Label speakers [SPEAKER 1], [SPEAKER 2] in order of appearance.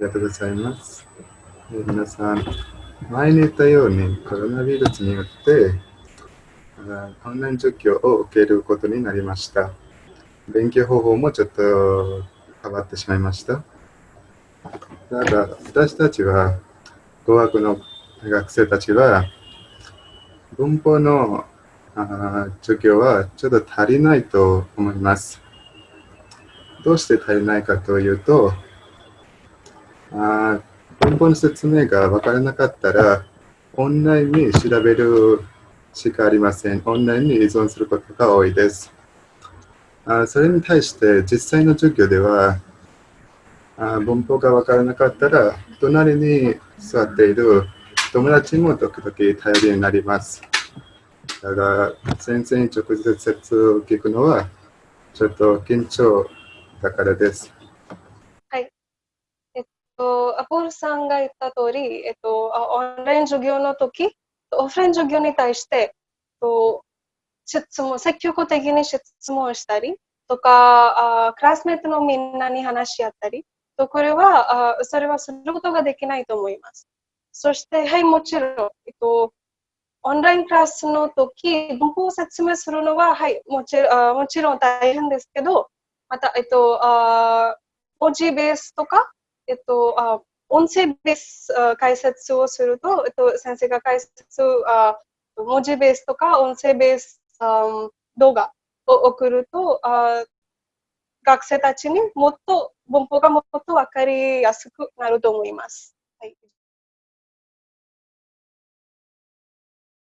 [SPEAKER 1] りがとうございます。え皆さん、前に言ったようにコロナウイルスによってあオンライン授業を受けることになりました。勉強方法もちょっと変わってしまいました。ただ、私たちは、語学の学生たちは、文法のあ授業はちょっと足りないと思います。どうして足りないかというと、あ文法の説明が分からなかったら、オンラインに調べるしかありません。オンラインに依存することが多いです。あそれに対して、実際の授業では、あ文法が分からなかったら、隣に座っている友達も時々頼りになります。だが、先生に直接聞くのは、ちょっと緊張だからです。
[SPEAKER 2] とアポールさんが言った通り、えっと、オンライン授業の時、オフライン授業に対して、と質問、積極的に質問したりとか、あクラスメートのみんなに話し合ったり、とこれは、あそれはすることができないと思います。そして、はい、もちろん、えっと、オンラインクラスの時、文法を説明するのは、はい、もちろんもちろん大変ですけど、また、えっと、あ文字ベースとか、えっと、あ音声ベース解説をすると、えっと、先生が解説あ文字ベースとか音声ベースあ動画を送るとあ学生たちにもっと文法がもっと分かりやすくなると思います。